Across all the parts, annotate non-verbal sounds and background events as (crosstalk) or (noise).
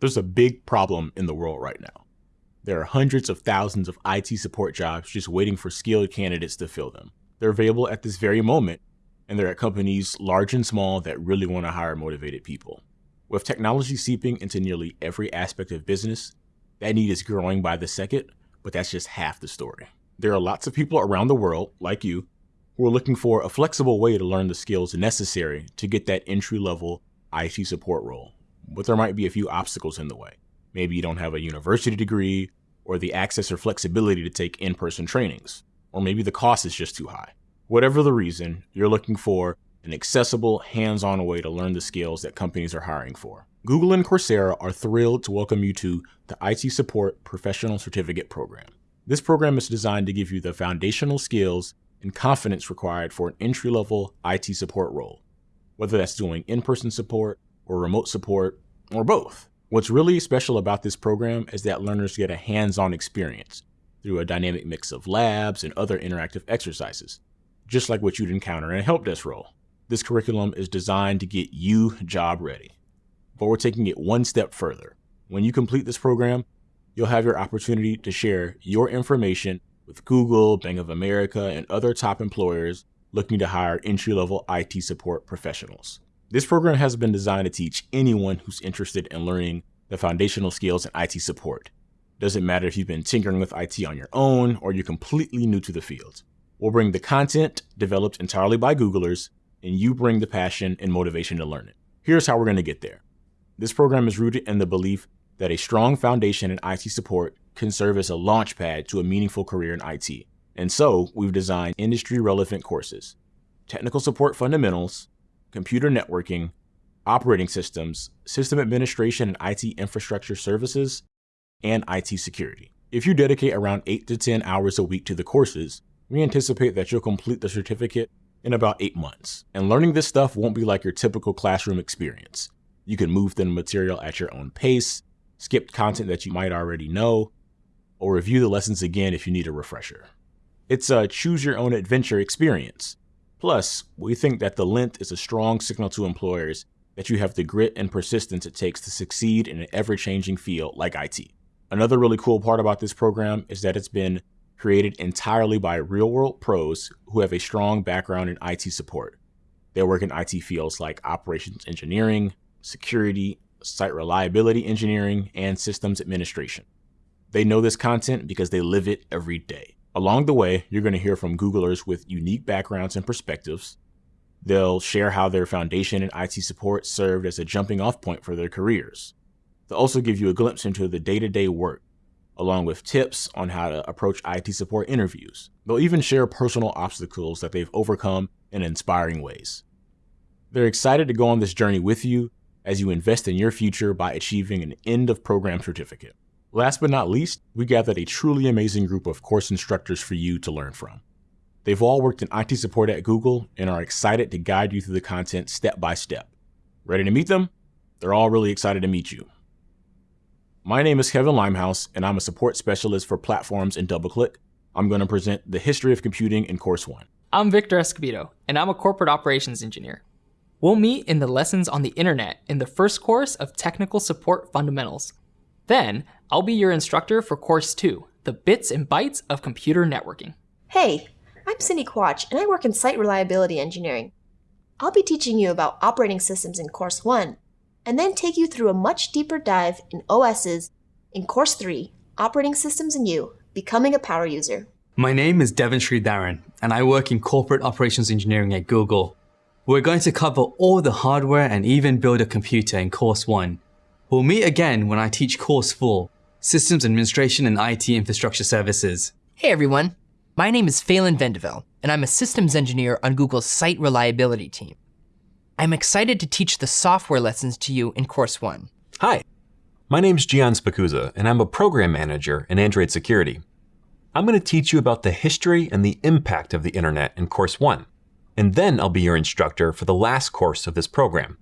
There's a big problem in the world right now. There are hundreds of thousands of IT support jobs just waiting for skilled candidates to fill them. They're available at this very moment, and they're at companies large and small that really want to hire motivated people. With technology seeping into nearly every aspect of business, that need is growing by the second, but that's just half the story. There are lots of people around the world, like you, who are looking for a flexible way to learn the skills necessary to get that entry level IT support role. But there might be a few obstacles in the way. Maybe you don't have a university degree, or the access or flexibility to take in person trainings, or maybe the cost is just too high. Whatever the reason, you're looking for an accessible, hands on way to learn the skills that companies are hiring for. Google and Coursera are thrilled to welcome you to the IT Support Professional Certificate Program. This program is designed to give you the foundational skills and confidence required for an entry level IT support role, whether that's doing in person support or remote support or both. What's really special about this program is that learners get a hands on experience through a dynamic mix of labs and other interactive exercises, just like what you'd encounter in a help desk role. This curriculum is designed to get you job ready. But we're taking it one step further. When you complete this program, you'll have your opportunity to share your information with Google, Bank of America, and other top employers looking to hire entry level IT support professionals. This program has been designed to teach anyone who's interested in learning the foundational skills in IT support. Doesn't matter if you've been tinkering with IT on your own or you're completely new to the field. We'll bring the content developed entirely by Googlers and you bring the passion and motivation to learn it. Here's how we're going to get there. This program is rooted in the belief that a strong foundation in IT support can serve as a launchpad to a meaningful career in IT. And so we've designed industry relevant courses, technical support fundamentals, computer networking, operating systems, system administration and IT infrastructure services, and IT security. If you dedicate around 8 to 10 hours a week to the courses, we anticipate that you'll complete the certificate in about eight months. And learning this stuff won't be like your typical classroom experience. You can move through the material at your own pace, skip content that you might already know, or review the lessons again if you need a refresher. It's a choose your own adventure experience. Plus, we think that the length is a strong signal to employers that you have the grit and persistence it takes to succeed in an ever changing field like IT. Another really cool part about this program is that it's been created entirely by real world pros who have a strong background in IT support. They work in IT fields like operations engineering, security, site reliability engineering, and systems administration. They know this content because they live it every day. Along the way, you're going to hear from Googlers with unique backgrounds and perspectives. They'll share how their foundation in IT support served as a jumping off point for their careers. They'll also give you a glimpse into the day to day work along with tips on how to approach IT support interviews. They'll even share personal obstacles that they've overcome in inspiring ways. They're excited to go on this journey with you as you invest in your future by achieving an end of program certificate. Last but not least, we gathered a truly amazing group of course instructors for you to learn from. They've all worked in IT support at Google and are excited to guide you through the content step by step. Ready to meet them? They're all really excited to meet you. My name is Kevin Limehouse, and I'm a support specialist for platforms in DoubleClick. I'm going to present the history of computing in Course 1. I'm Victor Escobedo, and I'm a corporate operations engineer. We'll meet in the lessons on the internet in the first course of Technical Support Fundamentals. Then, I'll be your instructor for Course 2, the bits and bytes of computer networking. Hey, I'm Cindy Quach, and I work in Site Reliability Engineering. I'll be teaching you about operating systems in Course 1, and then take you through a much deeper dive in OSs in Course 3, Operating Systems and You, Becoming a Power User. My name is Devon Sridharan, and I work in Corporate Operations Engineering at Google. We're going to cover all the hardware and even build a computer in Course 1. We'll meet again when I teach Course 4, Systems Administration and IT Infrastructure Services. Hey everyone, my name is Phelan Vendeville, and I'm a systems engineer on Google's Site Reliability team. I'm excited to teach the software lessons to you in Course 1. Hi, my name's Gian Spicuzza, and I'm a program manager in Android Security. I'm going to teach you about the history and the impact of the internet in Course 1, and then I'll be your instructor for the last course of this program,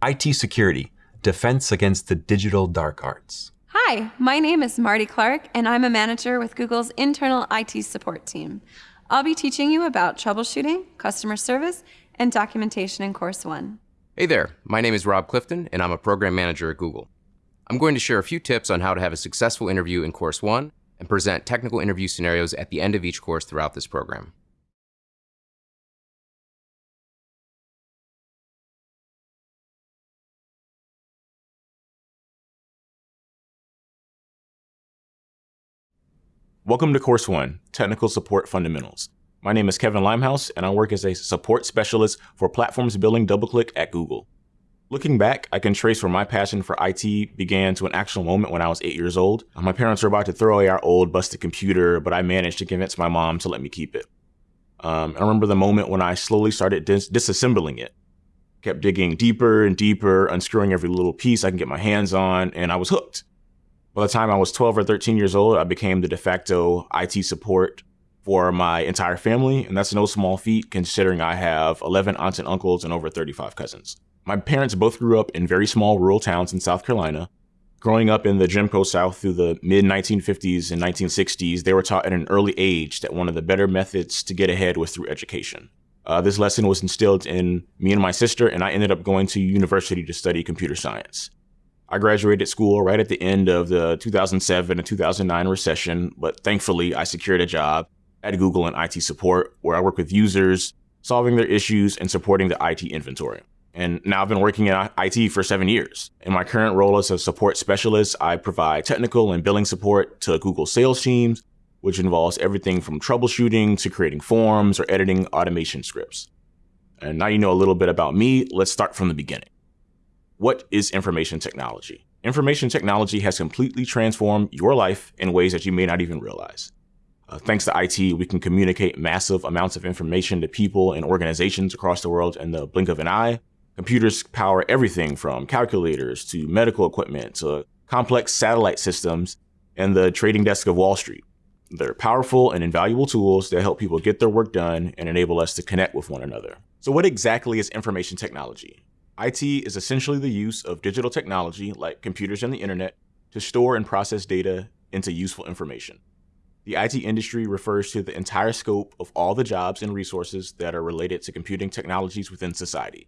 IT Security, Defense Against the Digital Dark Arts. Hi, my name is Marty Clark, and I'm a manager with Google's internal IT support team. I'll be teaching you about troubleshooting, customer service, and documentation in Course 1. Hey there, my name is Rob Clifton, and I'm a program manager at Google. I'm going to share a few tips on how to have a successful interview in Course 1 and present technical interview scenarios at the end of each course throughout this program. Welcome to Course 1, Technical Support Fundamentals. My name is Kevin Limehouse, and I work as a support specialist for platforms building DoubleClick at Google. Looking back, I can trace where my passion for IT began to an actual moment when I was eight years old. My parents were about to throw away our old busted computer, but I managed to convince my mom to let me keep it. Um, I remember the moment when I slowly started dis- disassembling it. Kept digging deeper and deeper, unscrewing every little piece I can get my hands on, and I was hooked. By the time I was 12 or 13 years old, I became the de facto IT support for my entire family, and that's no small feat considering I have 11 aunts and uncles and over 35 cousins. My parents both grew up in very small rural towns in South Carolina. Growing up in the Jim Crow South through the mid 1950s and 1960s, they were taught at an early age that one of the better methods to get ahead was through education. Uh, this lesson was instilled in me and my sister, and I ended up going to university to study computer science. I graduated school right at the end of the 2007 and 2009 recession, but thankfully I secured a job at Google in IT support where I work with users, solving their issues and supporting the IT inventory. And now I've been working in IT for seven years. In my current role as a support specialist, I provide technical and billing support to Google sales teams, which involves everything from troubleshooting to creating forms or editing automation scripts. And now you know a little bit about me, let's start from the beginning. What is information technology? Information technology has completely transformed your life in ways that you may not even realize. Uh, thanks to IT, we can communicate massive amounts of information to people and organizations across the world in the blink of an eye. Computers power everything from calculators to medical equipment to complex satellite systems and the trading desk of Wall Street. They're powerful and invaluable tools that help people get their work done and enable us to connect with one another. So, what exactly is information technology? IT is essentially the use of digital technology, like computers and the internet, to store and process data into useful information. The IT industry refers to the entire scope of all the jobs and resources that are related to computing technologies within society.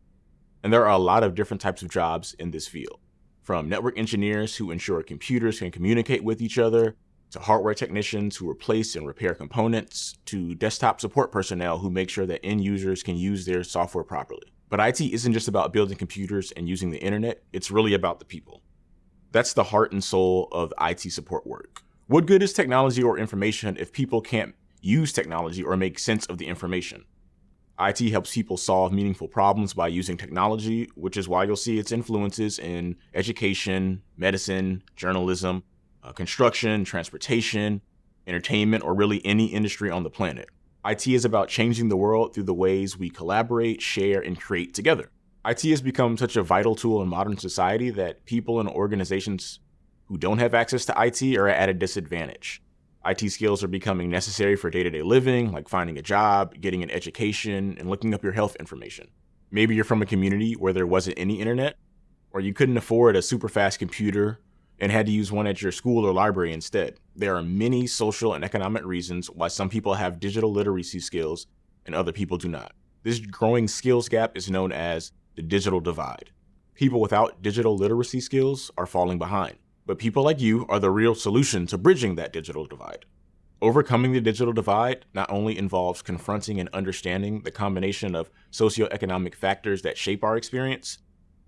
And there are a lot of different types of jobs in this field, from network engineers who ensure computers can communicate with each other, to hardware technicians who replace and repair components, to desktop support personnel who make sure that end users can use their software properly. But IT isn't just about building computers and using the internet, it's really about the people. That's the heart and soul of IT support work. What good is technology or information if people can't use technology or make sense of the information? IT helps people solve meaningful problems by using technology, which is why you'll see its influences in education, medicine, journalism, uh, construction, transportation, entertainment, or really any industry on the planet. IT is about changing the world through the ways we collaborate, share, and create together. IT has become such a vital tool in modern society that people and organizations who don't have access to IT are at a disadvantage. IT skills are becoming necessary for day to day living, like finding a job, getting an education, and looking up your health information. Maybe you're from a community where there wasn't any internet, or you couldn't afford a super fast computer and had to use one at your school or library instead. There are many social and economic reasons why some people have digital literacy skills and other people do not. This growing skills gap is known as the digital divide. People without digital literacy skills are falling behind, but people like you are the real solution to bridging that digital divide. Overcoming the digital divide not only involves confronting and understanding the combination of socioeconomic factors that shape our experience,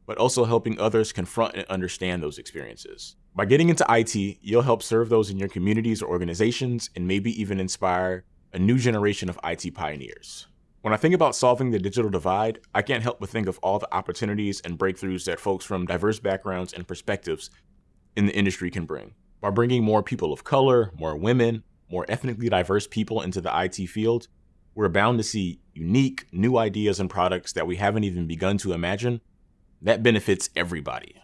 but also helping others confront and understand those experiences. By getting into IT, you'll help serve those in your communities or organizations and maybe even inspire a new generation of IT pioneers. When I think about solving the digital divide, I can't help but think of all the opportunities and breakthroughs that folks from diverse backgrounds and perspectives in the industry can bring. By bringing more people of color, more women, more ethnically diverse people into the IT field, we're bound to see unique, new ideas and products that we haven't even begun to imagine that benefits everybody.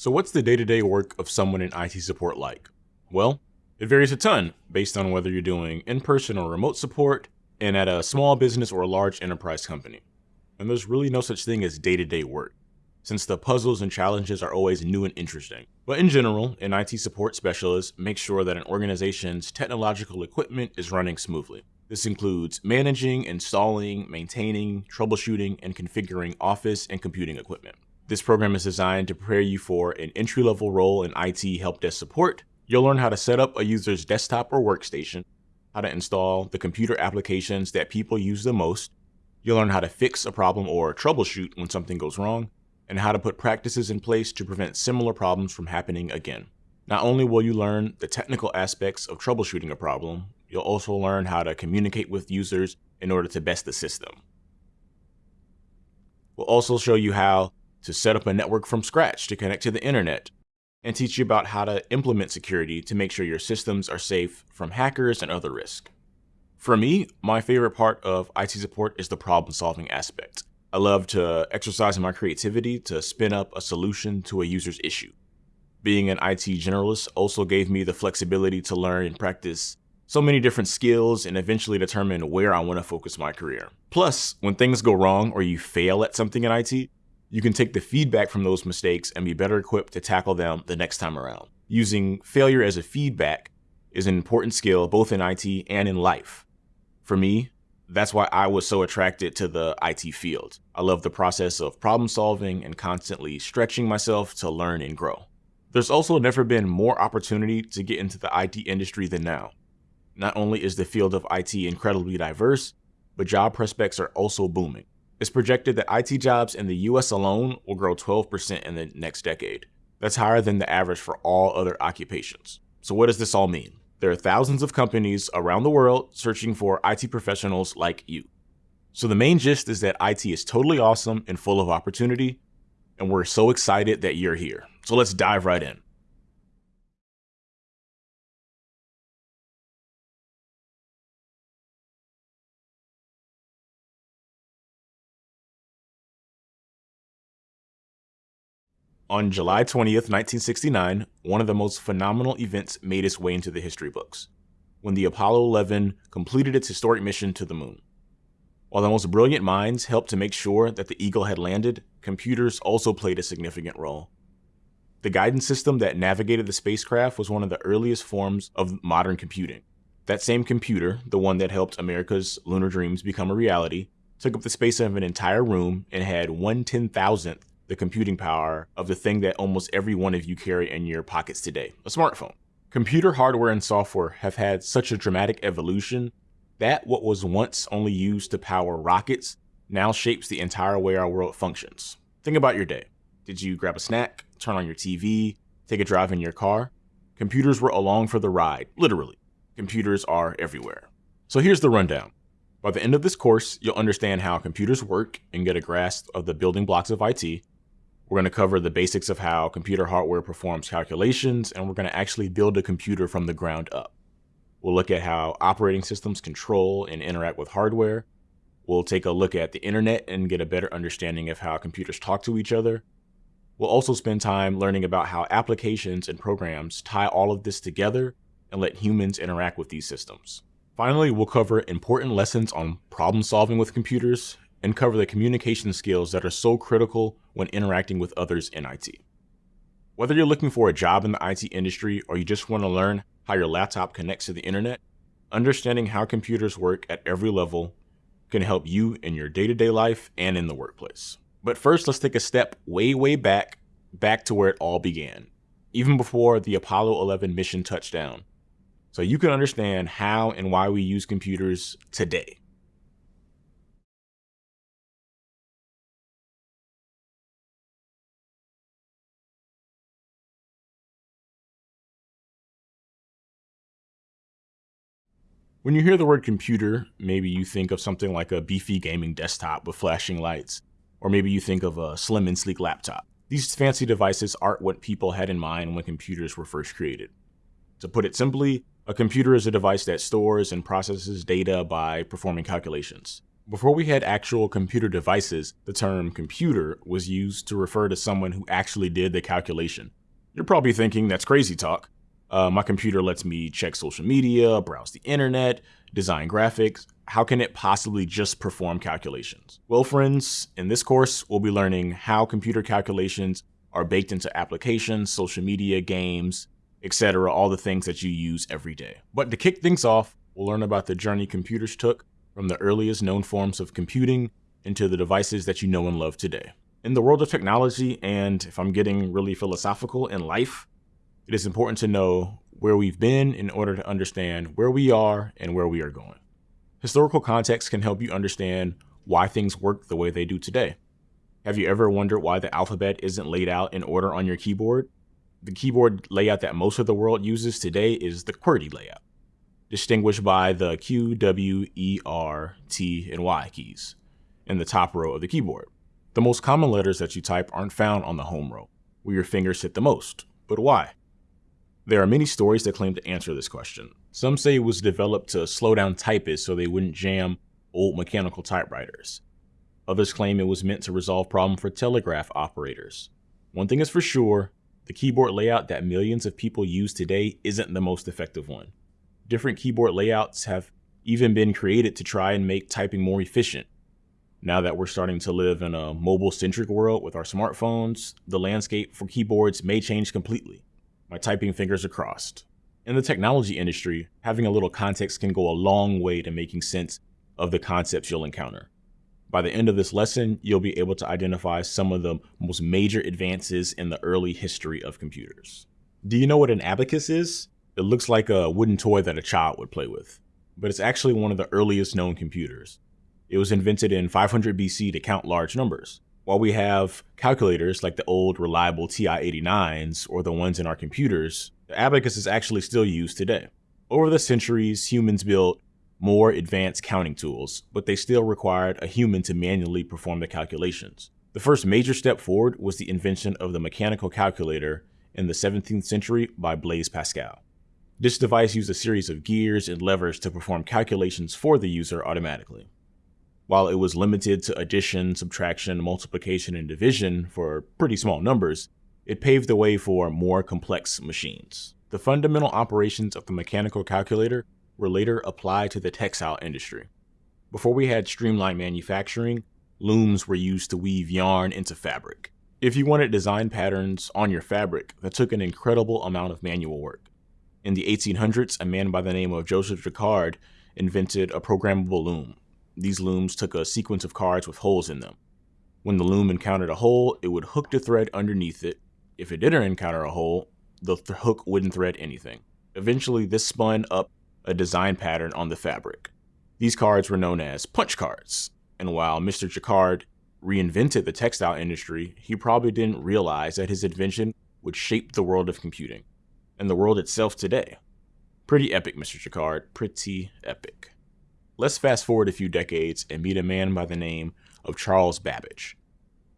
So, what's the day to day work of someone in IT support like? Well, it varies a ton based on whether you're doing in person or remote support and at a small business or a large enterprise company. And there's really no such thing as day to day work. Since the puzzles and challenges are always new and interesting. But in general, an IT support specialist makes sure that an organization's technological equipment is running smoothly. This includes managing, installing, maintaining, troubleshooting, and configuring office and computing equipment. This program is designed to prepare you for an entry-level role in IT help desk support. You'll learn how to set up a user's desktop or workstation, how to install the computer applications that people use the most. You'll learn how to fix a problem or troubleshoot when something goes wrong, and how to put practices in place to prevent similar problems from happening again. Not only will you learn the technical aspects of troubleshooting a problem, you'll also learn how to communicate with users in order to best assist them. We'll also show you how to set up a network from scratch to connect to the internet, and teach you about how to implement security to make sure your systems are safe from hackers and other risks. For me, my favorite part of IT support is the problem solving aspect. I love to exercise my creativity to spin up a solution to a user's issue. Being an IT generalist also gave me the flexibility to learn and practice so many different skills and eventually determine where I want to focus my career. Plus, when things go wrong or you fail at something in IT, you can take the feedback from those mistakes and be better equipped to tackle them the next time around. Using failure as a feedback is an important skill both in IT and in life. For me, that's why I was so attracted to the IT field. I love the process of problem solving and constantly stretching myself to learn and grow. There's also never been more opportunity to get into the IT industry than now. Not only is the field of IT incredibly diverse, but job prospects are also booming. It's projected that IT jobs in the US alone will grow 12% in the next decade. That's higher than the average for all other occupations. So what does this all mean? There are thousands of companies around the world searching for IT professionals like you. So the main gist is that IT is totally awesome and full of opportunity, and we're so excited that you're here. So let's dive right in. On July 20th, 1969, one of the most phenomenal events made its way into the history books, when the Apollo 11 completed its historic mission to the moon. While the most brilliant minds helped to make sure that the Eagle had landed, computers also played a significant role. The guidance system that navigated the spacecraft was one of the earliest forms of modern computing. That same computer, the one that helped America's lunar dreams become a reality, took up the space of an entire room and had one ten thousandth the computing power of the thing that almost every one of you carry in your pockets today, a smartphone. Computer hardware and software have had such a dramatic evolution that what was once only used to power rockets now shapes the entire way our world functions. Think about your day. Did you grab a snack, turn on your TV, take a drive in your car? Computers were along for the ride, literally. Computers are everywhere. So here's the rundown. By the end of this course, you'll understand how computers work and get a grasp of the building blocks of IT, we're going to cover the basics of how computer hardware performs calculations, and we're going to actually build a computer from the ground up. We'll look at how operating systems control and interact with hardware. We'll take a look at the internet and get a better understanding of how computers talk to each other. We'll also spend time learning about how applications and programs tie all of this together and let humans interact with these systems. Finally, we'll cover important lessons on problem solving with computers and cover the communication skills that are so critical when interacting with others in IT. Whether you're looking for a job in the IT industry or you just want to learn how your laptop connects to the internet, understanding how computers work at every level can help you in your day-to-day life and in the workplace. But first, let's take a step way, way back, back to where it all began, even before the Apollo 11 mission touchdown, so you can understand how and why we use computers today. When you hear the word computer, maybe you think of something like a beefy gaming desktop with flashing lights, or maybe you think of a slim and sleek laptop. These fancy devices aren't what people had in mind when computers were first created. To put it simply, a computer is a device that stores and processes data by performing calculations. Before we had actual computer devices, the term computer was used to refer to someone who actually did the calculation. You're probably thinking that's crazy talk, uh, my computer lets me check social media, browse the internet, design graphics. how can it possibly just perform calculations? Well, friends, in this course, we'll be learning how computer calculations are baked into applications, social media, games, etc., all the things that you use every day. But to kick things off, we'll learn about the journey computers took from the earliest known forms of computing into the devices that you know and love today. In the world of technology, and if I'm getting really philosophical in life, it is important to know where we've been in order to understand where we are and where we are going. Historical context can help you understand why things work the way they do today. Have you ever wondered why the alphabet isn't laid out in order on your keyboard? The keyboard layout that most of the world uses today is the QWERTY layout, distinguished by the Q, W, E, R, T, and Y keys in the top row of the keyboard. The most common letters that you type aren't found on the home row, where your fingers hit the most. But why? There are many stories that claim to answer this question. Some say it was developed to slow down typists so they wouldn't jam old mechanical typewriters. Others claim it was meant to resolve problems for telegraph operators. One thing is for sure, the keyboard layout that millions of people use today isn't the most effective one. Different keyboard layouts have even been created to try and make typing more efficient. Now that we're starting to live in a mobile centric world with our smartphones, the landscape for keyboards may change completely my typing fingers are crossed. In the technology industry, having a little context can go a long way to making sense of the concepts you'll encounter. By the end of this lesson, you'll be able to identify some of the most major advances in the early history of computers. Do you know what an abacus is? It looks like a wooden toy that a child would play with, but it's actually one of the earliest known computers. It was invented in 500 BC to count large numbers. While we have calculators like the old reliable TI-89s or the ones in our computers, the abacus is actually still used today. Over the centuries, humans built more advanced counting tools, but they still required a human to manually perform the calculations. The first major step forward was the invention of the mechanical calculator in the 17th century by Blaise Pascal. This device used a series of gears and levers to perform calculations for the user automatically. While it was limited to addition, subtraction, multiplication, and division for pretty small numbers, it paved the way for more complex machines. The fundamental operations of the mechanical calculator were later applied to the textile industry. Before we had streamlined manufacturing, looms were used to weave yarn into fabric. If you wanted design patterns on your fabric, that took an incredible amount of manual work. In the 1800s, a man by the name of Joseph Jacquard invented a programmable loom. These looms took a sequence of cards with holes in them. When the loom encountered a hole, it would hook the thread underneath it. If it didn't encounter a hole, the th hook wouldn't thread anything. Eventually, this spun up a design pattern on the fabric. These cards were known as punch cards, and while Mr. Jacquard reinvented the textile industry, he probably didn't realize that his invention would shape the world of computing, and the world itself today. Pretty epic, Mr. Jacquard, pretty epic. Let's fast forward a few decades and meet a man by the name of Charles Babbage.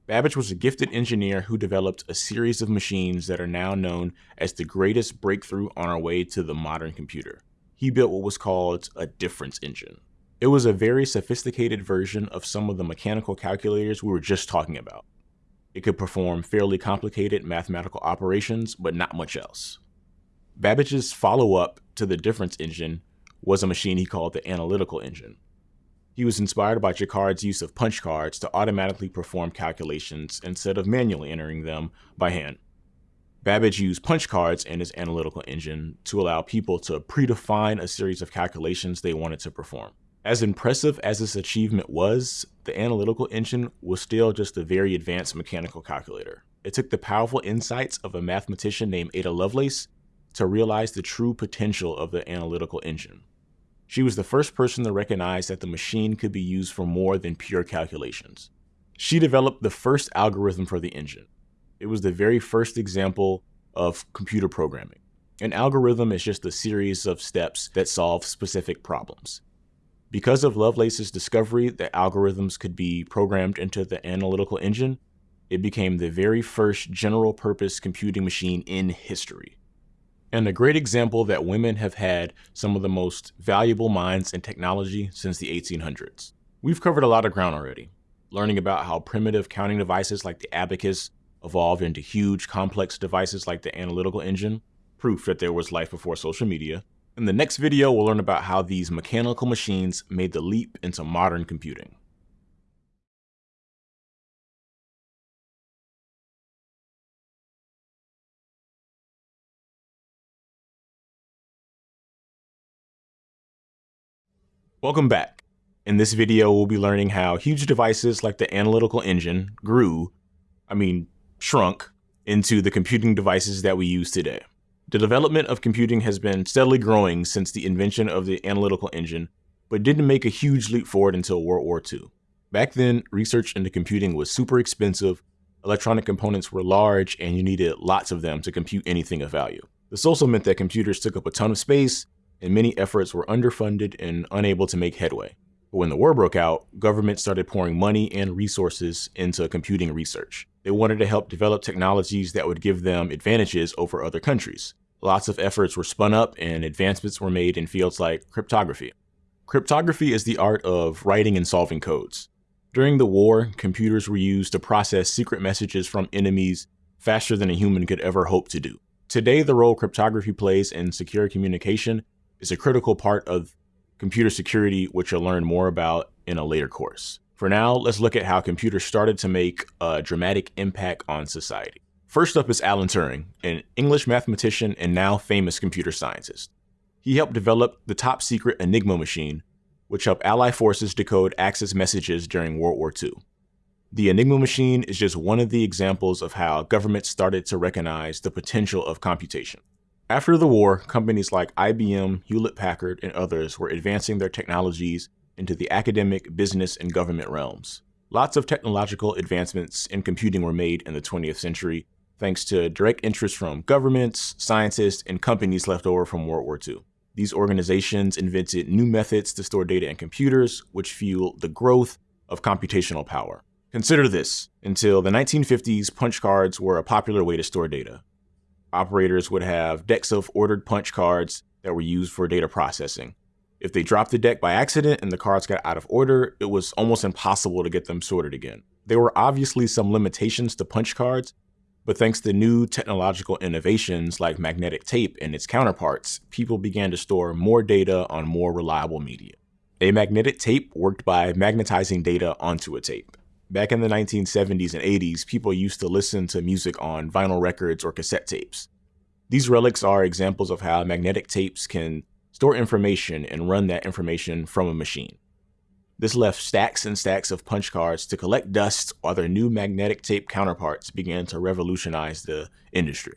Babbage was a gifted engineer who developed a series of machines that are now known as the greatest breakthrough on our way to the modern computer. He built what was called a difference engine. It was a very sophisticated version of some of the mechanical calculators we were just talking about. It could perform fairly complicated mathematical operations, but not much else. Babbage's follow up to the difference engine was a machine he called the analytical engine. He was inspired by Jacquard's use of punch cards to automatically perform calculations instead of manually entering them by hand. Babbage used punch cards in his analytical engine to allow people to predefine a series of calculations they wanted to perform. As impressive as this achievement was, the analytical engine was still just a very advanced mechanical calculator. It took the powerful insights of a mathematician named Ada Lovelace to realize the true potential of the analytical engine. She was the first person to recognize that the machine could be used for more than pure calculations. She developed the first algorithm for the engine. It was the very first example of computer programming. An algorithm is just a series of steps that solve specific problems. Because of Lovelace's discovery that algorithms could be programmed into the analytical engine, it became the very first general purpose computing machine in history and a great example that women have had some of the most valuable minds in technology since the 1800s. We've covered a lot of ground already, learning about how primitive counting devices like the abacus evolved into huge, complex devices like the analytical engine, proof that there was life before social media, In the next video, we'll learn about how these mechanical machines made the leap into modern computing. Welcome back. In this video, we'll be learning how huge devices like the analytical engine grew, I mean, shrunk, into the computing devices that we use today. The development of computing has been steadily growing since the invention of the analytical engine, but didn't make a huge leap forward until World War II. Back then, research into computing was super expensive, electronic components were large, and you needed lots of them to compute anything of value. This also meant that computers took up a ton of space and many efforts were underfunded and unable to make headway. But when the war broke out, governments started pouring money and resources into computing research. They wanted to help develop technologies that would give them advantages over other countries. Lots of efforts were spun up and advancements were made in fields like cryptography. Cryptography is the art of writing and solving codes. During the war, computers were used to process secret messages from enemies faster than a human could ever hope to do. Today, the role cryptography plays in secure communication is a critical part of computer security, which you'll learn more about in a later course. For now, let's look at how computers started to make a dramatic impact on society. First up is Alan Turing, an English mathematician and now famous computer scientist. He helped develop the top secret Enigma machine, which helped Allied forces decode Axis messages during World War II. The Enigma machine is just one of the examples of how governments started to recognize the potential of computation. After the war, companies like IBM, Hewlett Packard, and others were advancing their technologies into the academic, business, and government realms. Lots of technological advancements in computing were made in the 20th century, thanks to direct interest from governments, scientists, and companies left over from World War II. These organizations invented new methods to store data in computers, which fueled the growth of computational power. Consider this. Until the 1950s, punch cards were a popular way to store data operators would have decks of ordered punch cards that were used for data processing. If they dropped the deck by accident and the cards got out of order, it was almost impossible to get them sorted again. There were obviously some limitations to punch cards, but thanks to new technological innovations like magnetic tape and its counterparts, people began to store more data on more reliable media. A magnetic tape worked by magnetizing data onto a tape. Back in the 1970s and 80s, people used to listen to music on vinyl records or cassette tapes. These relics are examples of how magnetic tapes can store information and run that information from a machine. This left stacks and stacks of punch cards to collect dust while their new magnetic tape counterparts began to revolutionize the industry.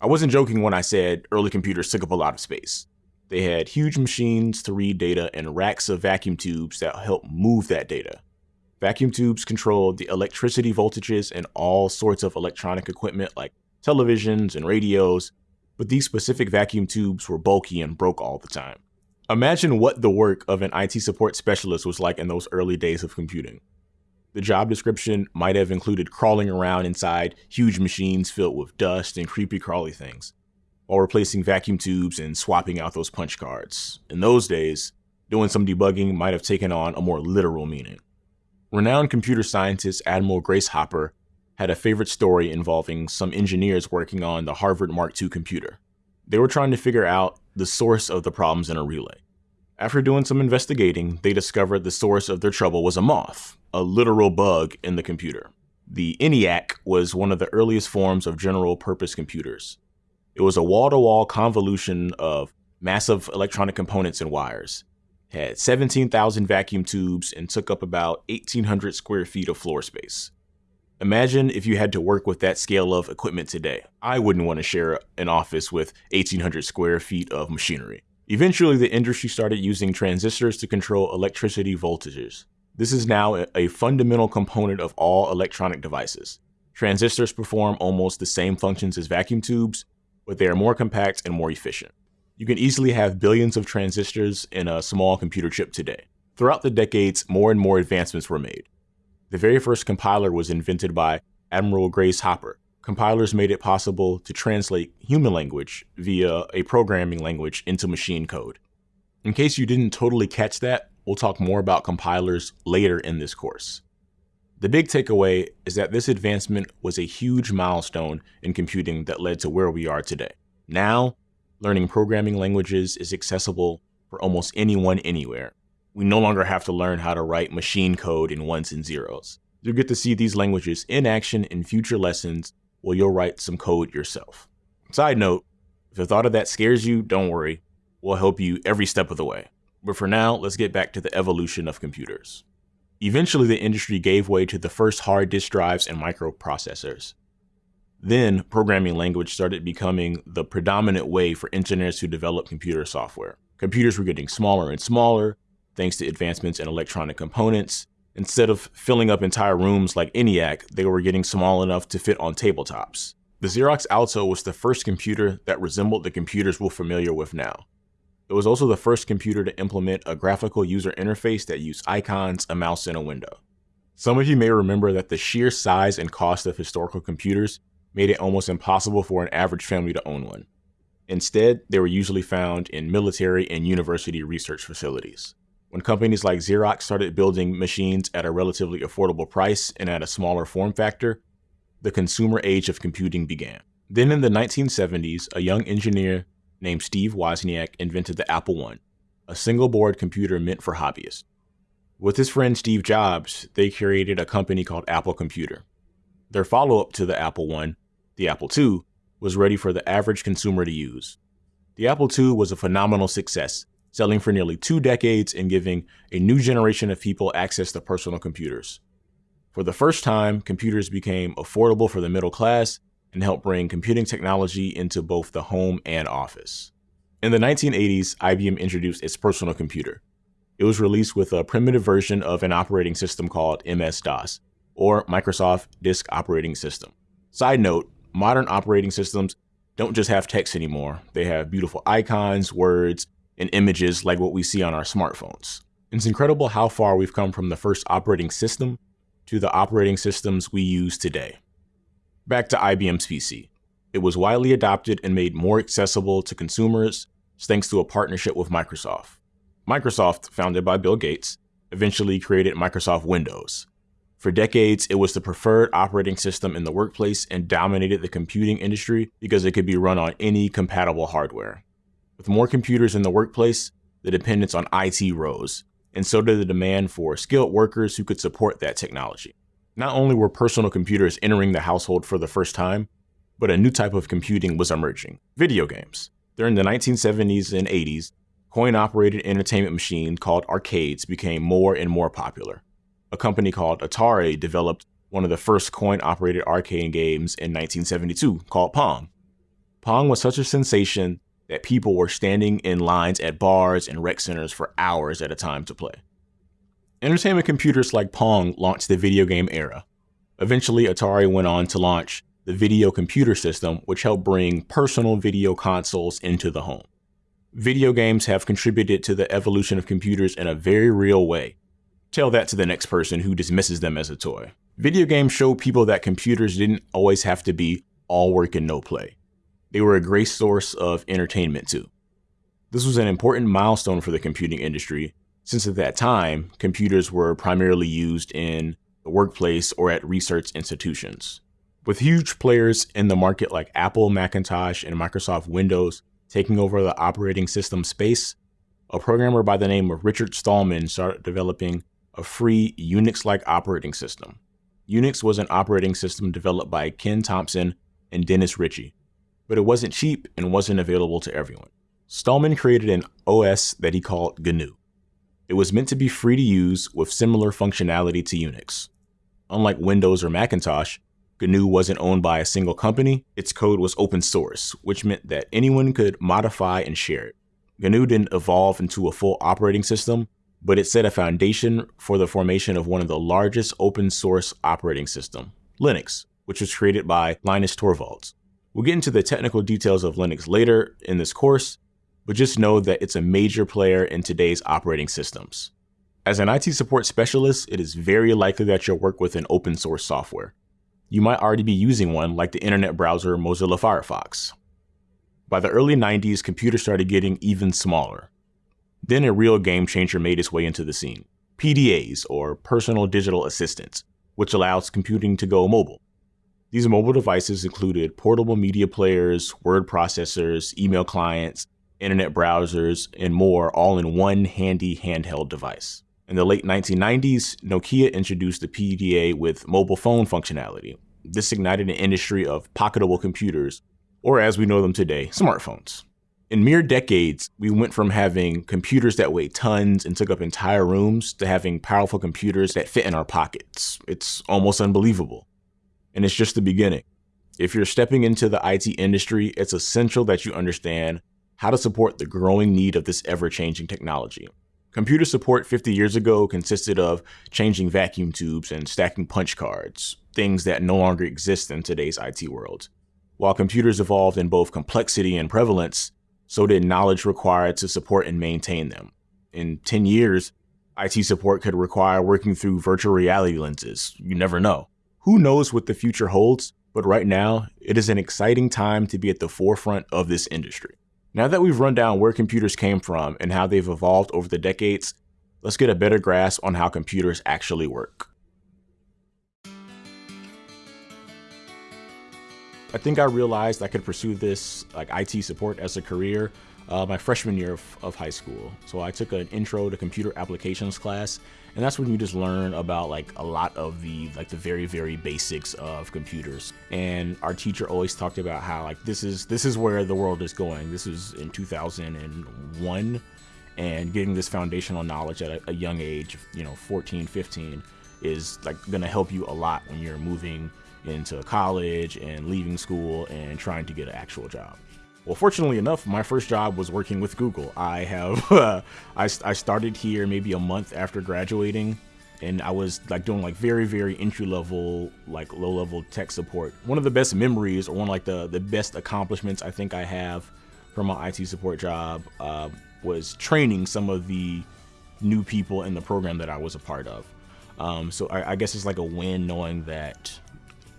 I wasn't joking when I said early computers took up a lot of space. They had huge machines to read data and racks of vacuum tubes that helped move that data. Vacuum tubes controlled the electricity voltages in all sorts of electronic equipment like televisions and radios, but these specific vacuum tubes were bulky and broke all the time. Imagine what the work of an IT support specialist was like in those early days of computing. The job description might have included crawling around inside huge machines filled with dust and creepy crawly things, while replacing vacuum tubes and swapping out those punch cards. In those days, doing some debugging might have taken on a more literal meaning. Renowned computer scientist Admiral Grace Hopper had a favorite story involving some engineers working on the Harvard Mark II computer. They were trying to figure out the source of the problems in a relay. After doing some investigating, they discovered the source of their trouble was a moth, a literal bug in the computer. The ENIAC was one of the earliest forms of general purpose computers. It was a wall to wall convolution of massive electronic components and wires had 17,000 vacuum tubes and took up about 1,800 square feet of floor space. Imagine if you had to work with that scale of equipment today. I wouldn't want to share an office with 1,800 square feet of machinery. Eventually, the industry started using transistors to control electricity voltages. This is now a fundamental component of all electronic devices. Transistors perform almost the same functions as vacuum tubes, but they are more compact and more efficient. You can easily have billions of transistors in a small computer chip today. Throughout the decades, more and more advancements were made. The very first compiler was invented by Admiral Grace Hopper. Compilers made it possible to translate human language via a programming language into machine code. In case you didn't totally catch that, we'll talk more about compilers later in this course. The big takeaway is that this advancement was a huge milestone in computing that led to where we are today. Now, learning programming languages is accessible for almost anyone anywhere. We no longer have to learn how to write machine code in ones and zeros. You'll get to see these languages in action in future lessons while you'll write some code yourself. Side note, if the thought of that scares you, don't worry. We'll help you every step of the way. But for now, let's get back to the evolution of computers. Eventually, the industry gave way to the first hard disk drives and microprocessors. Then, programming language started becoming the predominant way for engineers to develop computer software. Computers were getting smaller and smaller, thanks to advancements in electronic components. Instead of filling up entire rooms like ENIAC, they were getting small enough to fit on tabletops. The Xerox Alto was the first computer that resembled the computers we're familiar with now. It was also the first computer to implement a graphical user interface that used icons, a mouse, and a window. Some of you may remember that the sheer size and cost of historical computers made it almost impossible for an average family to own one. Instead, they were usually found in military and university research facilities. When companies like Xerox started building machines at a relatively affordable price and at a smaller form factor, the consumer age of computing began. Then in the 1970s, a young engineer named Steve Wozniak invented the Apple I, a single board computer meant for hobbyists. With his friend Steve Jobs, they created a company called Apple Computer. Their follow up to the Apple I, the Apple II, was ready for the average consumer to use. The Apple II was a phenomenal success, selling for nearly two decades and giving a new generation of people access to personal computers. For the first time, computers became affordable for the middle class and helped bring computing technology into both the home and office. In the 1980s, IBM introduced its personal computer. It was released with a primitive version of an operating system called MS DOS, or Microsoft Disk Operating System. Side note, modern operating systems don't just have text anymore. They have beautiful icons, words, and images like what we see on our smartphones. It's incredible how far we've come from the first operating system to the operating systems we use today. Back to IBM's PC. It was widely adopted and made more accessible to consumers thanks to a partnership with Microsoft. Microsoft, founded by Bill Gates, eventually created Microsoft Windows, for decades, it was the preferred operating system in the workplace and dominated the computing industry because it could be run on any compatible hardware. With more computers in the workplace, the dependence on IT rose, and so did the demand for skilled workers who could support that technology. Not only were personal computers entering the household for the first time, but a new type of computing was emerging video games. During the 1970s and 80s, coin operated entertainment machines called arcades became more and more popular a company called Atari developed one of the first coin operated arcade games in 1972 called Pong. Pong was such a sensation that people were standing in lines at bars and rec centers for hours at a time to play. Entertainment computers like Pong launched the video game era. Eventually, Atari went on to launch the video computer system, which helped bring personal video consoles into the home. Video games have contributed to the evolution of computers in a very real way, Tell that to the next person who dismisses them as a toy. Video games show people that computers didn't always have to be all work and no play. They were a great source of entertainment too. This was an important milestone for the computing industry, since at that time, computers were primarily used in the workplace or at research institutions. With huge players in the market like Apple, Macintosh, and Microsoft Windows taking over the operating system space, a programmer by the name of Richard Stallman started developing a free Unix like operating system. Unix was an operating system developed by Ken Thompson and Dennis Ritchie, but it wasn't cheap and wasn't available to everyone. Stallman created an OS that he called GNU. It was meant to be free to use with similar functionality to Unix. Unlike Windows or Macintosh, GNU wasn't owned by a single company, its code was open source, which meant that anyone could modify and share it. GNU didn't evolve into a full operating system but it set a foundation for the formation of one of the largest open source operating system, Linux, which was created by Linus Torvalds. We'll get into the technical details of Linux later in this course, but just know that it's a major player in today's operating systems. As an IT support specialist, it is very likely that you'll work with an open source software. You might already be using one like the internet browser Mozilla Firefox. By the early 90s, computers started getting even smaller, then a real game changer made its way into the scene PDAs, or Personal Digital Assistants, which allows computing to go mobile. These mobile devices included portable media players, word processors, email clients, internet browsers, and more, all in one handy handheld device. In the late 1990s, Nokia introduced the PDA with mobile phone functionality. This ignited an industry of pocketable computers, or as we know them today, smartphones. In mere decades, we went from having computers that weighed tons and took up entire rooms to having powerful computers that fit in our pockets. It's almost unbelievable. And it's just the beginning. If you're stepping into the IT industry, it's essential that you understand how to support the growing need of this ever changing technology. Computer support 50 years ago consisted of changing vacuum tubes and stacking punch cards, things that no longer exist in today's IT world. While computers evolved in both complexity and prevalence, so did knowledge required to support and maintain them. In 10 years, IT support could require working through virtual reality lenses. You never know. Who knows what the future holds, but right now, it is an exciting time to be at the forefront of this industry. Now that we've run down where computers came from and how they've evolved over the decades, let's get a better grasp on how computers actually work. I think I realized I could pursue this like IT support as a career uh, my freshman year of, of, high school. So I took an intro to computer applications class, and that's when you just learn about like a lot of the like the very very basics of computers. And our teacher always talked about how like this is this is where the world is going. This is in 2001, and getting this foundational knowledge at a, a young age, you know, 14, 15, is like going to help you a lot when you're moving into college and leaving school and trying to get an actual job. Well, fortunately enough, my first job was working with Google. I have, (laughs) uh, I, I started here maybe a month after graduating and I was like doing like very, very entry level, like low level tech support. One of the best memories or one of like the, the best accomplishments I think I have from my IT support job uh, was training some of the new people in the program that I was a part of. Um, so I, I guess it's like a win knowing that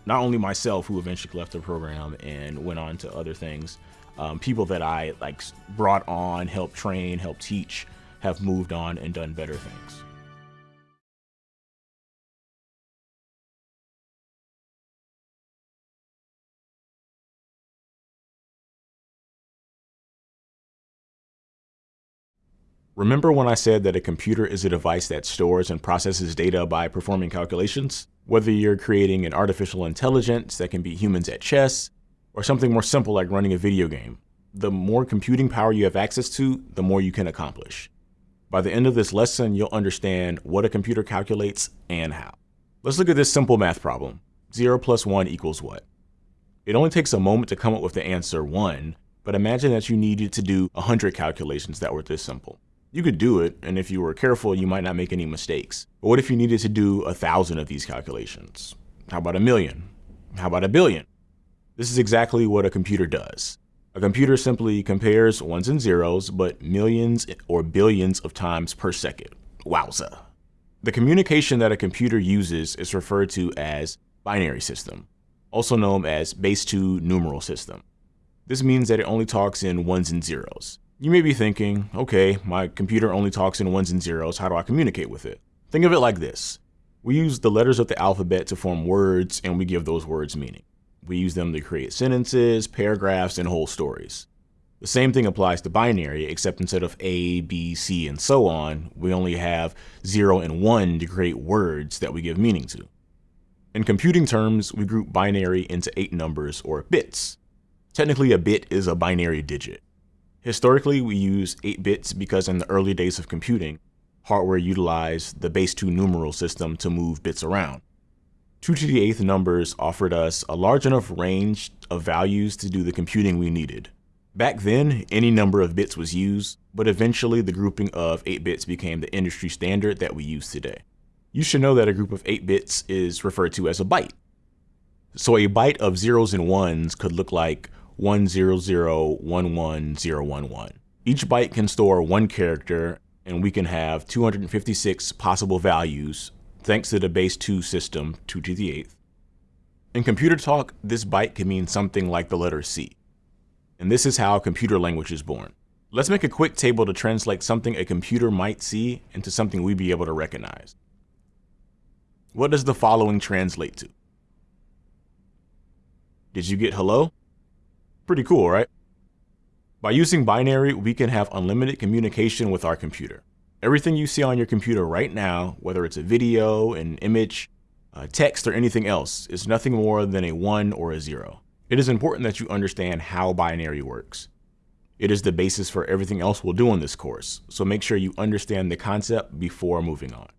not only myself, who eventually left the program and went on to other things, um, people that I like brought on, helped train, helped teach, have moved on and done better things. Remember when I said that a computer is a device that stores and processes data by performing calculations? Whether you're creating an artificial intelligence that can beat humans at chess, or something more simple like running a video game, the more computing power you have access to, the more you can accomplish. By the end of this lesson, you'll understand what a computer calculates and how. Let's look at this simple math problem. 0 plus 1 equals what? It only takes a moment to come up with the answer 1, but imagine that you needed to do 100 calculations that were this simple. You could do it, and if you were careful, you might not make any mistakes. But what if you needed to do a thousand of these calculations? How about a million? How about a billion? This is exactly what a computer does. A computer simply compares ones and zeros, but millions or billions of times per second. Wowza. The communication that a computer uses is referred to as binary system, also known as base 2 numeral system. This means that it only talks in ones and zeros. You may be thinking, okay, my computer only talks in ones and zeros, how do I communicate with it? Think of it like this. We use the letters of the alphabet to form words and we give those words meaning. We use them to create sentences, paragraphs, and whole stories. The same thing applies to binary, except instead of A, B, C, and so on, we only have 0 and 1 to create words that we give meaning to. In computing terms, we group binary into 8 numbers, or bits. Technically, a bit is a binary digit. Historically, we use 8 bits because in the early days of computing, hardware utilized the base 2 numeral system to move bits around. 2 to the 8th numbers offered us a large enough range of values to do the computing we needed. Back then, any number of bits was used, but eventually the grouping of 8 bits became the industry standard that we use today. You should know that a group of 8 bits is referred to as a byte. So a byte of zeros and ones could look like 1001111. Each byte can store one character, and we can have 256 possible values thanks to the base 2 system, 2 to the 8th. In computer talk, this byte can mean something like the letter C. And this is how computer language is born. Let's make a quick table to translate something a computer might see into something we'd be able to recognize. What does the following translate to? Did you get hello? Pretty cool, right? By using binary, we can have unlimited communication with our computer. Everything you see on your computer right now, whether it's a video, an image, text, or anything else, is nothing more than a 1 or a 0. It is important that you understand how binary works. It is the basis for everything else we'll do in this course, so make sure you understand the concept before moving on.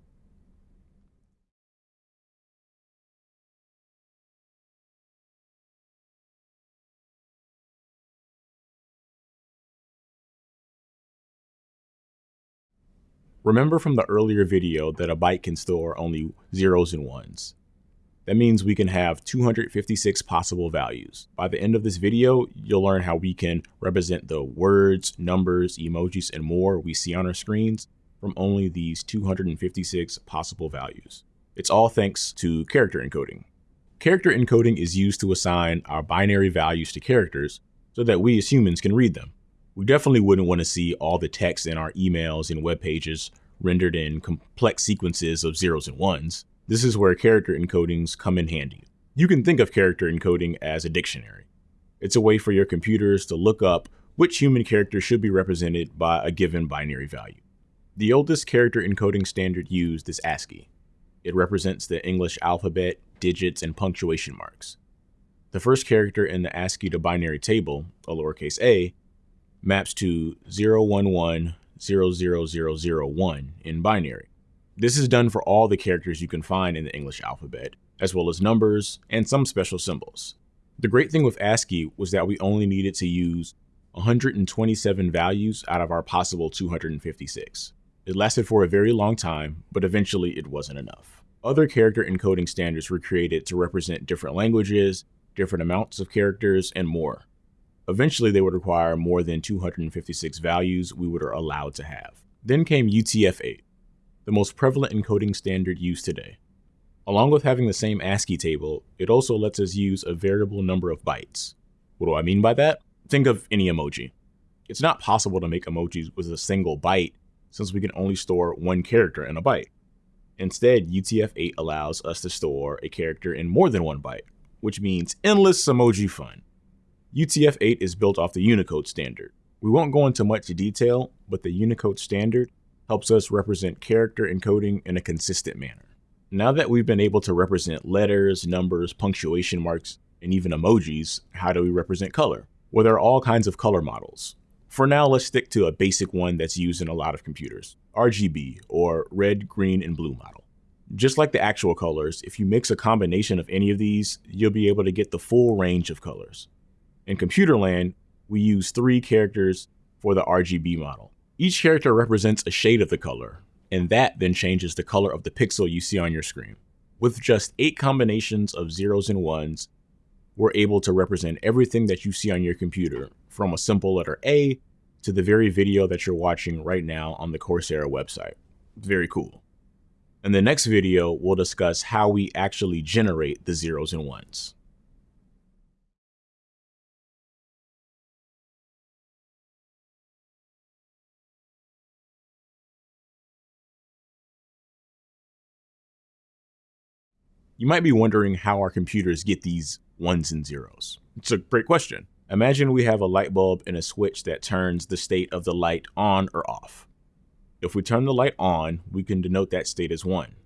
Remember from the earlier video that a byte can store only zeros and ones. That means we can have 256 possible values. By the end of this video, you'll learn how we can represent the words, numbers, emojis, and more we see on our screens from only these 256 possible values. It's all thanks to character encoding. Character encoding is used to assign our binary values to characters so that we as humans can read them. We definitely wouldn't want to see all the text in our emails and web pages rendered in complex sequences of zeros and ones. This is where character encodings come in handy. You can think of character encoding as a dictionary. It's a way for your computers to look up which human character should be represented by a given binary value. The oldest character encoding standard used is ASCII. It represents the English alphabet, digits, and punctuation marks. The first character in the ASCII to binary table, a lowercase a, maps to 011-00001 in binary. This is done for all the characters you can find in the English alphabet, as well as numbers and some special symbols. The great thing with ASCII was that we only needed to use 127 values out of our possible 256. It lasted for a very long time, but eventually it wasn't enough. Other character encoding standards were created to represent different languages, different amounts of characters, and more. Eventually, they would require more than 256 values we were allowed to have. Then came UTF-8, the most prevalent encoding standard used today. Along with having the same ASCII table, it also lets us use a variable number of bytes. What do I mean by that? Think of any emoji. It's not possible to make emojis with a single byte since we can only store one character in a byte. Instead, UTF-8 allows us to store a character in more than one byte, which means endless emoji fun. UTF-8 is built off the Unicode standard. We won't go into much detail, but the Unicode standard helps us represent character encoding in a consistent manner. Now that we've been able to represent letters, numbers, punctuation marks, and even emojis, how do we represent color? Well, there are all kinds of color models. For now, let's stick to a basic one that's used in a lot of computers, RGB, or red, green, and blue model. Just like the actual colors, if you mix a combination of any of these, you'll be able to get the full range of colors. In computer land, we use three characters for the RGB model. Each character represents a shade of the color, and that then changes the color of the pixel you see on your screen. With just eight combinations of zeros and ones, we're able to represent everything that you see on your computer, from a simple letter A to the very video that you're watching right now on the Coursera website. Very cool. In the next video, we'll discuss how we actually generate the zeros and ones. You might be wondering how our computers get these ones and zeros. It's a great question. Imagine we have a light bulb and a switch that turns the state of the light on or off. If we turn the light on, we can denote that state as 1.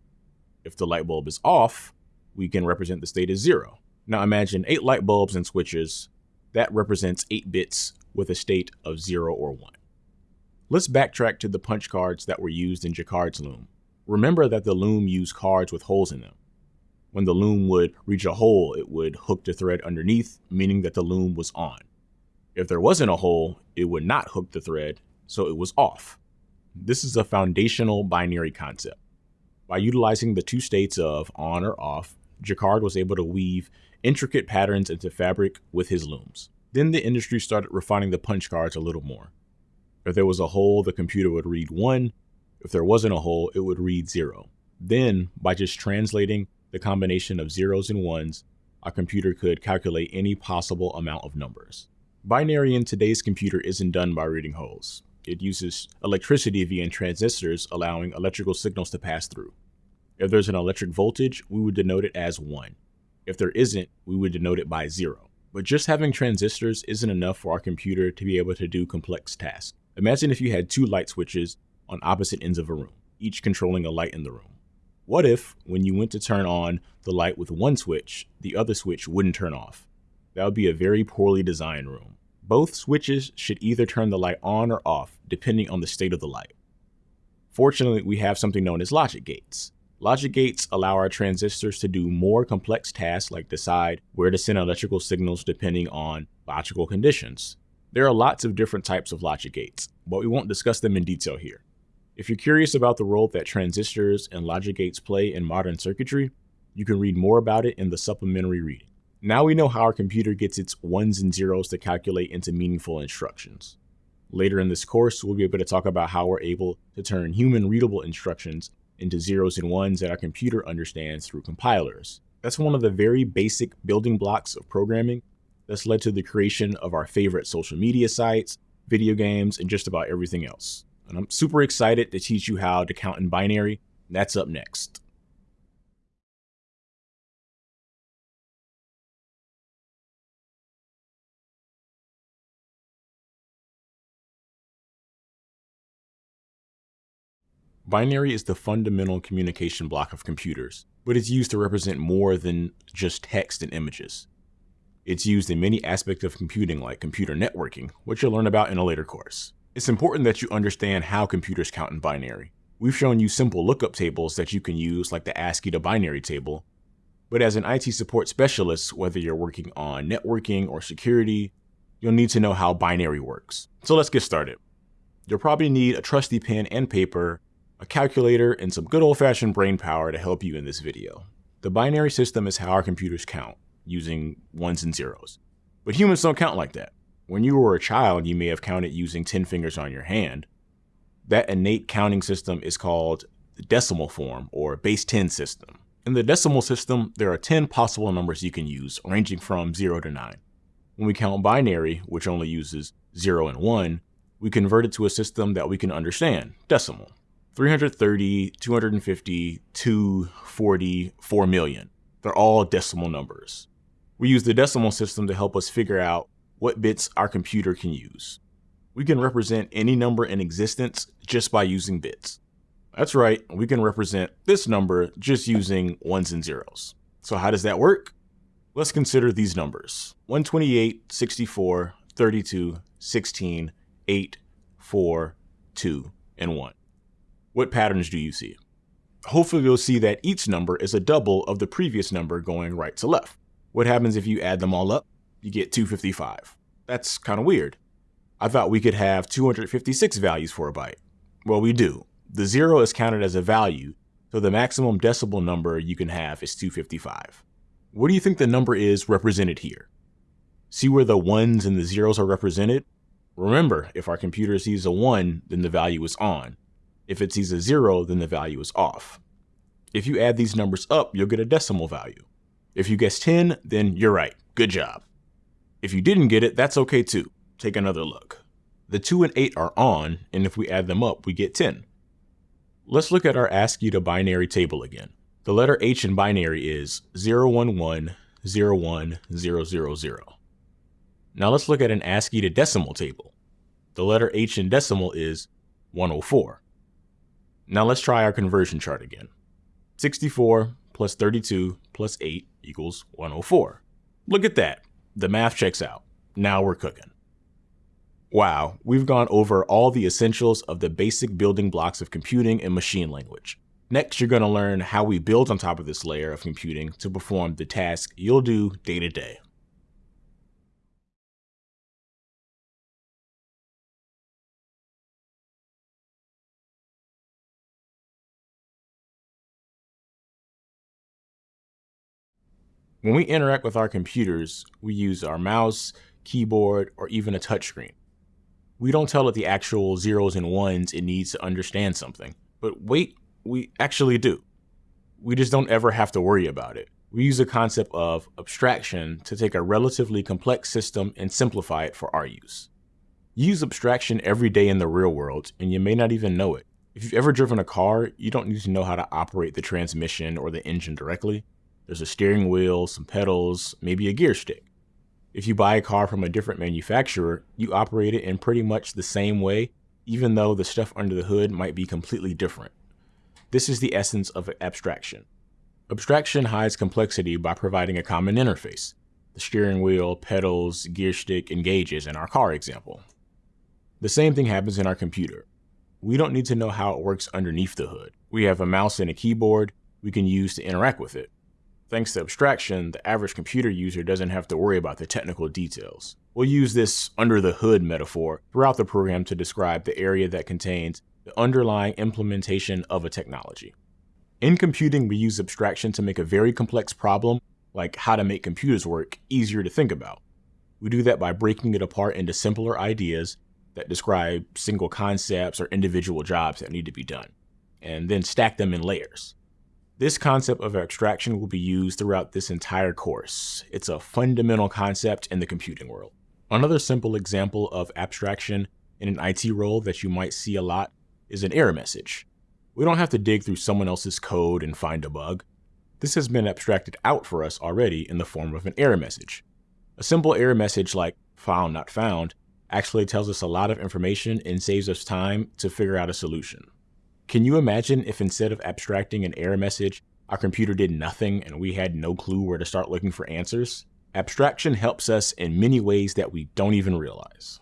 If the light bulb is off, we can represent the state as 0. Now imagine 8 light bulbs and switches. That represents 8 bits with a state of 0 or 1. Let's backtrack to the punch cards that were used in Jacquard's loom. Remember that the loom used cards with holes in them. When the loom would reach a hole, it would hook the thread underneath, meaning that the loom was on. If there wasn't a hole, it would not hook the thread, so it was off. This is a foundational binary concept. By utilizing the two states of on or off, Jacquard was able to weave intricate patterns into fabric with his looms. Then the industry started refining the punch cards a little more. If there was a hole, the computer would read 1. If there wasn't a hole, it would read 0. Then, by just translating the combination of zeros and ones, a computer could calculate any possible amount of numbers. Binary in today's computer isn't done by reading holes. It uses electricity via transistors, allowing electrical signals to pass through. If there's an electric voltage, we would denote it as 1. If there isn't, we would denote it by 0. But just having transistors isn't enough for our computer to be able to do complex tasks. Imagine if you had two light switches on opposite ends of a room, each controlling a light in the room. What if, when you went to turn on the light with one switch, the other switch wouldn't turn off? That would be a very poorly designed room. Both switches should either turn the light on or off, depending on the state of the light. Fortunately, we have something known as logic gates. Logic gates allow our transistors to do more complex tasks like decide where to send electrical signals depending on logical conditions. There are lots of different types of logic gates, but we won't discuss them in detail here. If you're curious about the role that transistors and logic gates play in modern circuitry, you can read more about it in the supplementary reading. Now we know how our computer gets its ones and zeros to calculate into meaningful instructions. Later in this course, we'll be able to talk about how we're able to turn human readable instructions into zeros and ones that our computer understands through compilers. That's one of the very basic building blocks of programming that's led to the creation of our favorite social media sites, video games, and just about everything else. And I'm super excited to teach you how to count in binary. That's up next. Binary is the fundamental communication block of computers, but it's used to represent more than just text and images. It's used in many aspects of computing like computer networking, which you'll learn about in a later course. It's important that you understand how computers count in binary. We've shown you simple lookup tables that you can use like the ASCII to binary table, but as an IT support specialist, whether you're working on networking or security, you'll need to know how binary works. So let's get started. You'll probably need a trusty pen and paper a calculator, and some good old-fashioned brain power to help you in this video. The binary system is how our computers count, using ones and zeros. But humans don't count like that. When you were a child, you may have counted using 10 fingers on your hand. That innate counting system is called the decimal form, or base 10 system. In the decimal system, there are 10 possible numbers you can use, ranging from 0 to 9. When we count binary, which only uses 0 and 1, we convert it to a system that we can understand, decimal. 330, 250, 240, 4 million. They're all decimal numbers. We use the decimal system to help us figure out what bits our computer can use. We can represent any number in existence just by using bits. That's right, we can represent this number just using ones and zeros. So how does that work? Let's consider these numbers. 128, 64, 32, 16, 8, 4, 2, and 1. What patterns do you see? Hopefully you'll see that each number is a double of the previous number going right to left. What happens if you add them all up? You get 255. That's kind of weird. I thought we could have 256 values for a byte. Well, we do. The zero is counted as a value, so the maximum decimal number you can have is 255. What do you think the number is represented here? See where the ones and the zeros are represented? Remember, if our computer sees a 1, then the value is on. If it sees a zero, then the value is off. If you add these numbers up, you'll get a decimal value. If you guess 10, then you're right. Good job. If you didn't get it, that's okay too. Take another look. The 2 and 8 are on, and if we add them up, we get 10. Let's look at our ASCII to binary table again. The letter H in binary is 011 01000. Now let's look at an ASCII to decimal table. The letter H in decimal is 104. Now let's try our conversion chart again. 64 plus 32 plus 8 equals 104. Look at that. The math checks out. Now we're cooking. Wow, we've gone over all the essentials of the basic building blocks of computing and machine language. Next, you're going to learn how we build on top of this layer of computing to perform the task you'll do day to day. When we interact with our computers, we use our mouse, keyboard, or even a touchscreen. We don't tell it the actual zeros and ones it needs to understand something. But wait, we actually do. We just don't ever have to worry about it. We use the concept of abstraction to take a relatively complex system and simplify it for our use. You use abstraction every day in the real world, and you may not even know it. If you've ever driven a car, you don't need to know how to operate the transmission or the engine directly. There's a steering wheel, some pedals, maybe a gear stick. If you buy a car from a different manufacturer, you operate it in pretty much the same way, even though the stuff under the hood might be completely different. This is the essence of abstraction. Abstraction hides complexity by providing a common interface the steering wheel, pedals, gear stick, and gauges in our car example. The same thing happens in our computer. We don't need to know how it works underneath the hood. We have a mouse and a keyboard we can use to interact with it. Thanks to abstraction, the average computer user doesn't have to worry about the technical details. We'll use this under the hood metaphor throughout the program to describe the area that contains the underlying implementation of a technology. In computing, we use abstraction to make a very complex problem, like how to make computers work, easier to think about. We do that by breaking it apart into simpler ideas that describe single concepts or individual jobs that need to be done, and then stack them in layers. This concept of abstraction will be used throughout this entire course. It's a fundamental concept in the computing world. Another simple example of abstraction in an IT role that you might see a lot is an error message. We don't have to dig through someone else's code and find a bug. This has been abstracted out for us already in the form of an error message. A simple error message like file not found actually tells us a lot of information and saves us time to figure out a solution. Can you imagine if instead of abstracting an error message, our computer did nothing and we had no clue where to start looking for answers? Abstraction helps us in many ways that we don't even realize.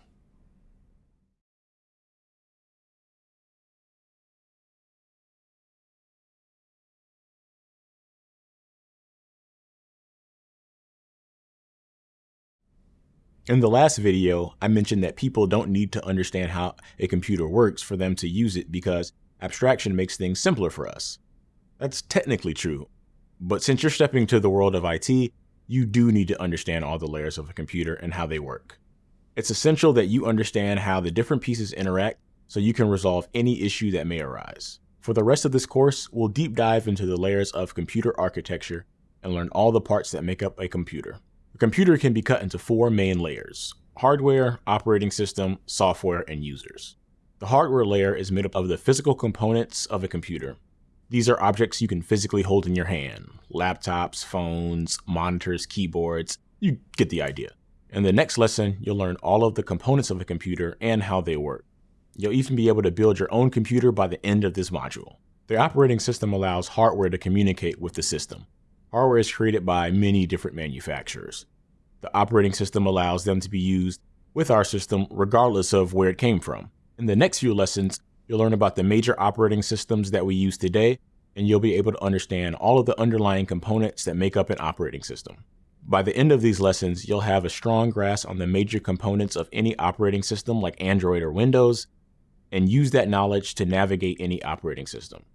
In the last video, I mentioned that people don't need to understand how a computer works for them to use it because abstraction makes things simpler for us. That's technically true, but since you're stepping into the world of IT, you do need to understand all the layers of a computer and how they work. It's essential that you understand how the different pieces interact so you can resolve any issue that may arise. For the rest of this course, we'll deep dive into the layers of computer architecture and learn all the parts that make up a computer. A computer can be cut into four main layers, hardware, operating system, software, and users. The hardware layer is made up of the physical components of a computer. These are objects you can physically hold in your hand, laptops, phones, monitors, keyboards, you get the idea. In the next lesson, you'll learn all of the components of a computer and how they work. You'll even be able to build your own computer by the end of this module. The operating system allows hardware to communicate with the system. Hardware is created by many different manufacturers. The operating system allows them to be used with our system regardless of where it came from. In the next few lessons, you'll learn about the major operating systems that we use today, and you'll be able to understand all of the underlying components that make up an operating system. By the end of these lessons, you'll have a strong grasp on the major components of any operating system like Android or Windows, and use that knowledge to navigate any operating system.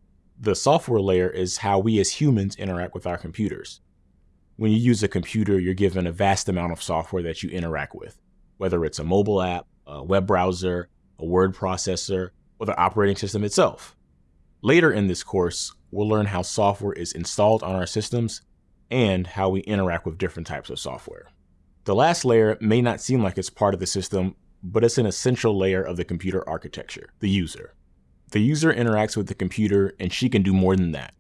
The software layer is how we as humans interact with our computers. When you use a computer, you're given a vast amount of software that you interact with, whether it's a mobile app, a web browser, a word processor, or the operating system itself. Later in this course, we'll learn how software is installed on our systems and how we interact with different types of software. The last layer may not seem like it's part of the system, but it's an essential layer of the computer architecture, the user. The user interacts with the computer and she can do more than that.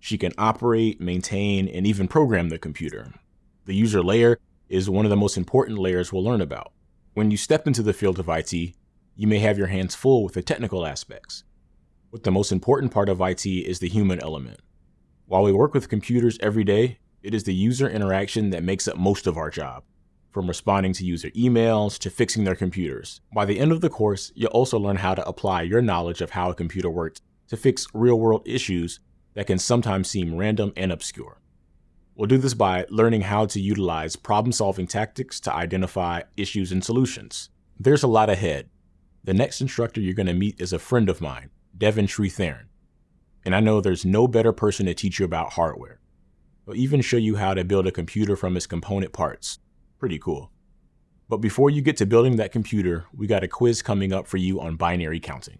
She can operate, maintain, and even program the computer. The user layer is one of the most important layers we'll learn about. When you step into the field of IT, you may have your hands full with the technical aspects. But the most important part of IT is the human element. While we work with computers every day, it is the user interaction that makes up most of our job from responding to user emails to fixing their computers. By the end of the course, you'll also learn how to apply your knowledge of how a computer works to fix real world issues that can sometimes seem random and obscure. We'll do this by learning how to utilize problem solving tactics to identify issues and solutions. There's a lot ahead. The next instructor you're going to meet is a friend of mine, Devan Sri-Tharan. And I know there's no better person to teach you about hardware. He'll even show you how to build a computer from its component parts, Pretty cool. But before you get to building that computer, we got a quiz coming up for you on binary counting.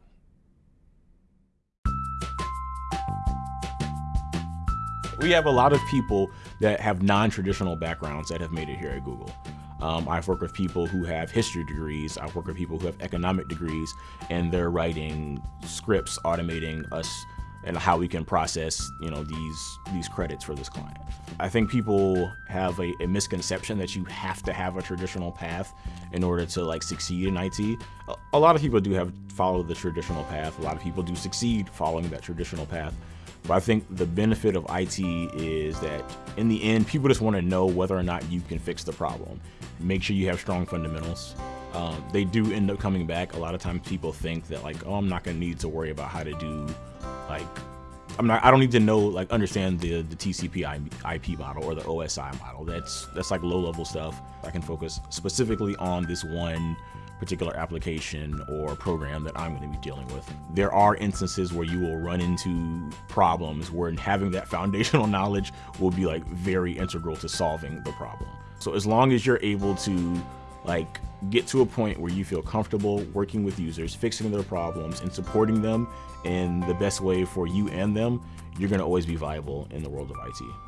We have a lot of people that have non-traditional backgrounds that have made it here at Google. Um, I've worked with people who have history degrees. I've worked with people who have economic degrees, and they're writing scripts automating us and how we can process you know these these credits for this client. I think people have a, a, misconception that you have to have a traditional path in order to like succeed in IT. A, a lot of people do have follow the traditional path. A lot of people do succeed following that traditional path. But I think the benefit of IT is that in the end, people just want to know whether or not you can fix the problem. Make sure you have strong fundamentals. Um, they do end up coming back. A lot of times people think that like, oh, I'm not gonna need to worry about how to do like I'm not I don't need to know like understand the the TCP IP model or the OSI model. That's that's like low level stuff. I can focus specifically on this one particular application or program that I'm going to be dealing with. There are instances where you will run into problems where having that foundational (laughs) knowledge will be like very integral to solving the problem. So as long as you're able to like get to a point where you feel comfortable working with users, fixing their problems and supporting them in the best way for you and them, you're going to always be viable in the world of IT.